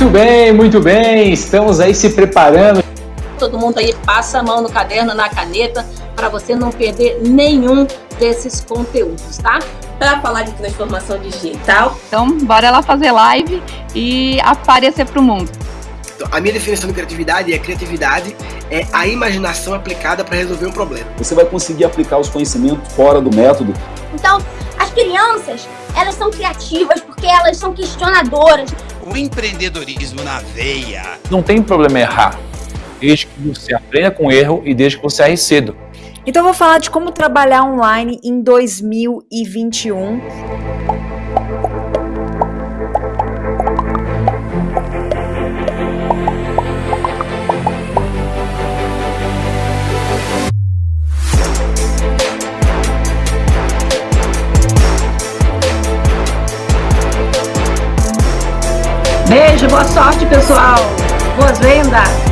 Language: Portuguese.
Muito bem, muito bem. Estamos aí se preparando. Todo mundo aí passa a mão no caderno, na caneta, para você não perder nenhum desses conteúdos, tá? Para falar de transformação digital. Então, bora lá fazer live e aparecer para o mundo. Então, a minha definição de criatividade é criatividade é a imaginação aplicada para resolver um problema. Você vai conseguir aplicar os conhecimentos fora do método. Então, as crianças, elas são criativas porque elas são questionadoras. O empreendedorismo na veia. Não tem problema errar, desde que você aprenda com erro e desde que você erre cedo. Então, eu vou falar de como trabalhar online em 2021. Beijo, boa sorte, pessoal. Boas vendas.